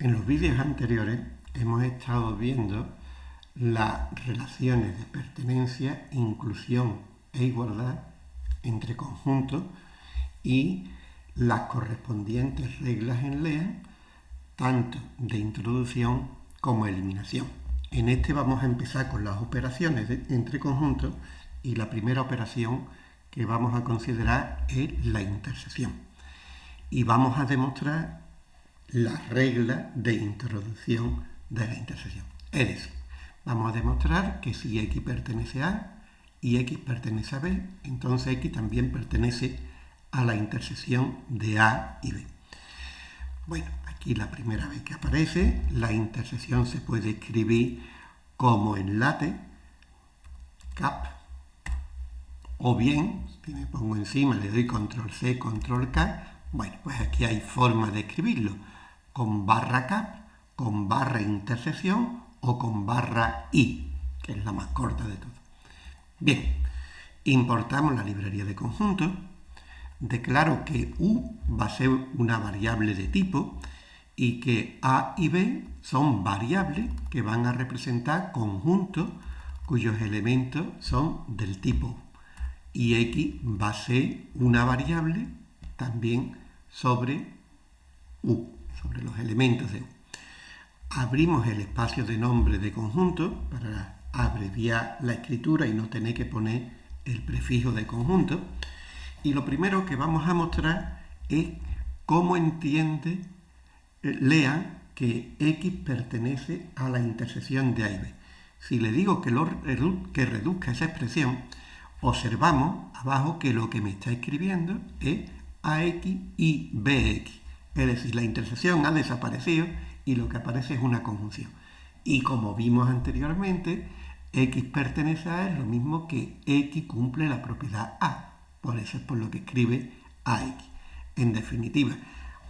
En los vídeos anteriores hemos estado viendo las relaciones de pertenencia, inclusión e igualdad entre conjuntos y las correspondientes reglas en LEA, tanto de introducción como eliminación. En este vamos a empezar con las operaciones entre conjuntos y la primera operación que vamos a considerar es la intersección. Y vamos a demostrar la regla de introducción de la intersección. Es decir, vamos a demostrar que si X pertenece a y X pertenece a B, entonces X también pertenece a la intersección de A y B. Bueno, aquí la primera vez que aparece, la intersección se puede escribir como enlace, cap, o bien, si me pongo encima, le doy control C, control K, bueno, pues aquí hay forma de escribirlo con barra cap, con barra intersección o con barra i, que es la más corta de todo. Bien, importamos la librería de conjuntos, declaro que u va a ser una variable de tipo y que a y b son variables que van a representar conjuntos cuyos elementos son del tipo y x va a ser una variable también sobre u sobre los elementos de U. Abrimos el espacio de nombre de conjunto para abreviar la escritura y no tener que poner el prefijo de conjunto. Y lo primero que vamos a mostrar es cómo entiende, eh, lean que X pertenece a la intersección de A y B. Si le digo que, lo, que reduzca esa expresión, observamos abajo que lo que me está escribiendo es AX y BX. Es decir, la intersección ha desaparecido y lo que aparece es una conjunción. Y como vimos anteriormente, X pertenece a es lo mismo que X cumple la propiedad A. Por eso es por lo que escribe AX. En definitiva,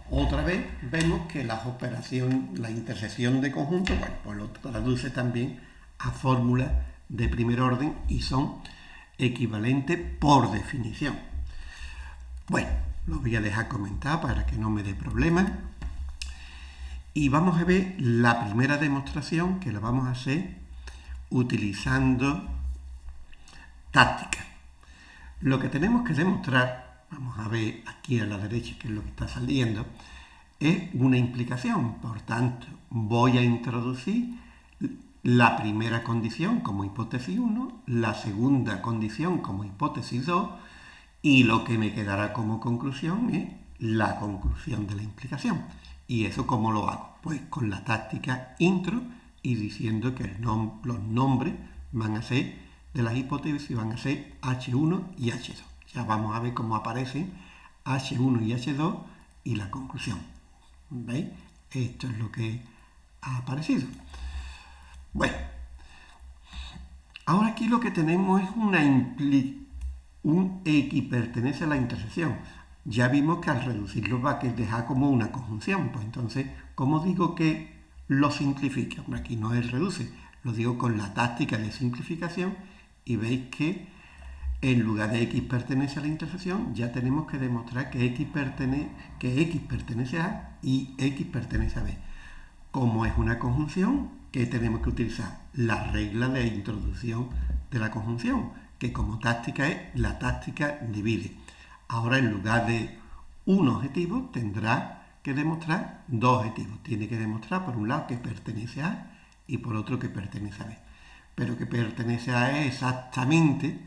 otra vez vemos que la operación, la intersección de conjuntos, bueno, pues lo traduce también a fórmulas de primer orden y son equivalentes por definición. Bueno, lo voy a dejar comentar para que no me dé problemas. Y vamos a ver la primera demostración que la vamos a hacer utilizando táctica. Lo que tenemos que demostrar, vamos a ver aquí a la derecha que es lo que está saliendo, es una implicación. Por tanto, voy a introducir la primera condición como hipótesis 1, la segunda condición como hipótesis 2 y lo que me quedará como conclusión es la conclusión de la implicación. ¿Y eso cómo lo hago? Pues con la táctica intro y diciendo que los nombres van a ser de las hipótesis van a ser H1 y H2. Ya vamos a ver cómo aparecen H1 y H2 y la conclusión. ¿Veis? Esto es lo que ha aparecido. Bueno, ahora aquí lo que tenemos es una implicación un X pertenece a la intersección. Ya vimos que al reducirlo va a dejar como una conjunción. Pues entonces, ¿cómo digo que lo simplifica? aquí no es reduce, lo digo con la táctica de simplificación y veis que en lugar de X pertenece a la intersección, ya tenemos que demostrar que X, pertenece, que X pertenece a y X pertenece a B. Como es una conjunción, ¿qué tenemos que utilizar? La regla de introducción de la conjunción que como táctica es la táctica divide. Ahora en lugar de un objetivo tendrá que demostrar dos objetivos. Tiene que demostrar por un lado que pertenece a y por otro que pertenece a B. Pero que pertenece a es exactamente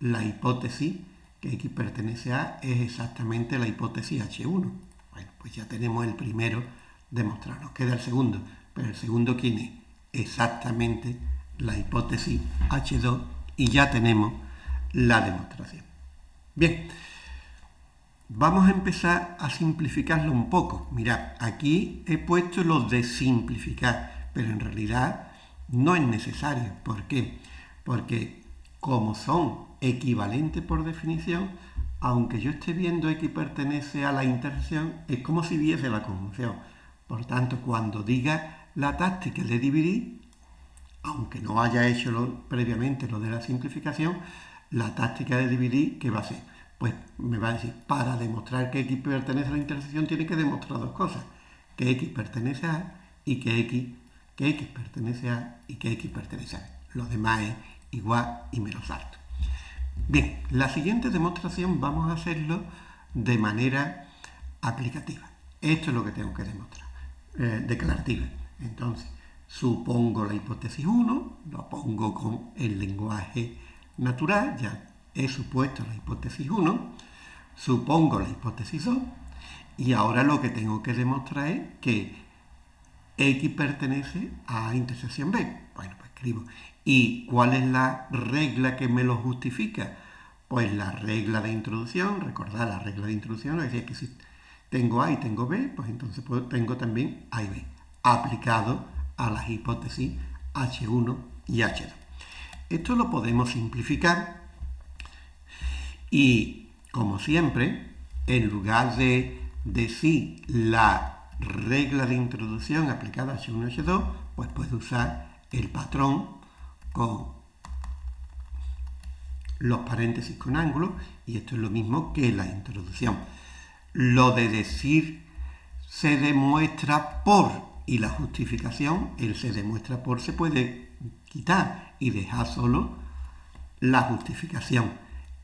la hipótesis que X pertenece a es exactamente la hipótesis H1. Bueno, pues ya tenemos el primero demostrado. Nos queda el segundo. Pero el segundo, ¿quién es? Exactamente la hipótesis H2 y ya tenemos la demostración. Bien, vamos a empezar a simplificarlo un poco. Mirad, aquí he puesto lo de simplificar, pero en realidad no es necesario. ¿Por qué? Porque como son equivalentes por definición, aunque yo esté viendo X pertenece a la intersección, es como si viese la conjunción. Por tanto, cuando diga la táctica de dividir, aunque no haya hecho previamente lo de la simplificación, la táctica de dividir, ¿qué va a ser? Pues me va a decir, para demostrar que X pertenece a la intersección, tiene que demostrar dos cosas. Que X pertenece a y que X, que X pertenece a y que X pertenece a. Lo demás es igual y me lo salto. Bien, la siguiente demostración vamos a hacerlo de manera aplicativa. Esto es lo que tengo que demostrar, eh, declarativa. Entonces, supongo la hipótesis 1, lo pongo con el lenguaje natural, ya he supuesto la hipótesis 1, supongo la hipótesis 2, y ahora lo que tengo que demostrar es que X pertenece a intersección B. Bueno, pues escribo. ¿Y cuál es la regla que me lo justifica? Pues la regla de introducción, recordad la regla de introducción, decir, que si tengo A y tengo B, pues entonces tengo también A y B, aplicado a las hipótesis H1 y H2. Esto lo podemos simplificar y, como siempre, en lugar de decir la regla de introducción aplicada a H1 y H2, pues puedo usar el patrón con los paréntesis con ángulo y esto es lo mismo que la introducción. Lo de decir se demuestra por y la justificación, el se demuestra por se puede quitar y dejar solo la justificación.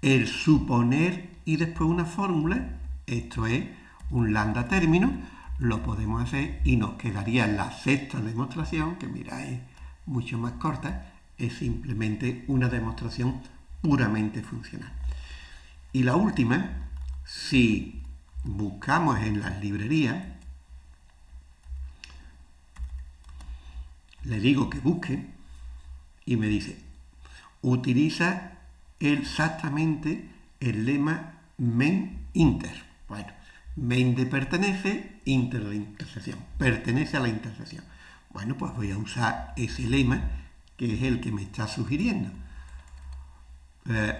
El suponer y después una fórmula, esto es un lambda término, lo podemos hacer y nos quedaría la sexta demostración, que mira es mucho más corta, es simplemente una demostración puramente funcional. Y la última, si buscamos en las librerías, le digo que busque y me dice, utiliza exactamente el lema main inter. Bueno, main de pertenece, inter de intersección, pertenece a la intersección. Bueno, pues voy a usar ese lema que es el que me está sugiriendo. Eh,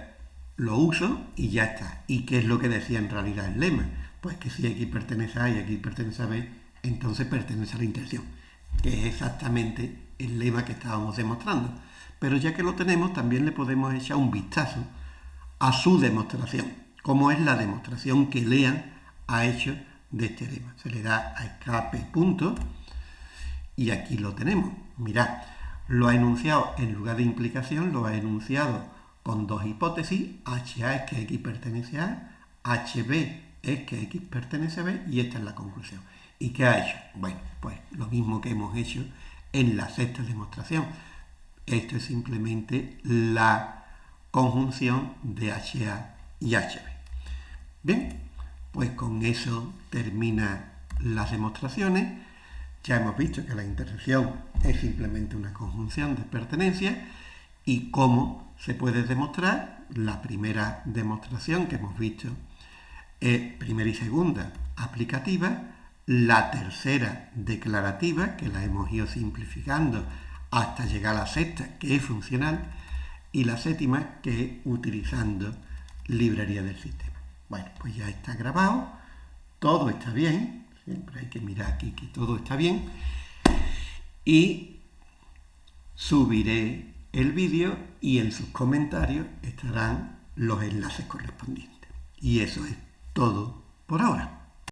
lo uso y ya está. ¿Y qué es lo que decía en realidad el lema? Pues que si X pertenece a A y X pertenece a B, entonces pertenece a la intersección, que es exactamente el lema que estábamos demostrando. Pero ya que lo tenemos, también le podemos echar un vistazo a su demostración, como es la demostración que Lean ha hecho de este lema. Se le da a escape punto y aquí lo tenemos. Mirad, lo ha enunciado en lugar de implicación, lo ha enunciado con dos hipótesis. HA es que X pertenece a A, HB es que X pertenece a B y esta es la conclusión. ¿Y qué ha hecho? Bueno, pues lo mismo que hemos hecho en la sexta demostración. Esto es simplemente la conjunción de HA y HB. Bien, pues con eso termina las demostraciones. Ya hemos visto que la intersección es simplemente una conjunción de pertenencia y cómo se puede demostrar. La primera demostración que hemos visto es primera y segunda aplicativa, la tercera declarativa, que la hemos ido simplificando hasta llegar a la sexta, que es funcional, y la séptima, que es utilizando librería del sistema. Bueno, pues ya está grabado, todo está bien, Siempre hay que mirar aquí que todo está bien. Y subiré el vídeo y en sus comentarios estarán los enlaces correspondientes. Y eso es todo por ahora.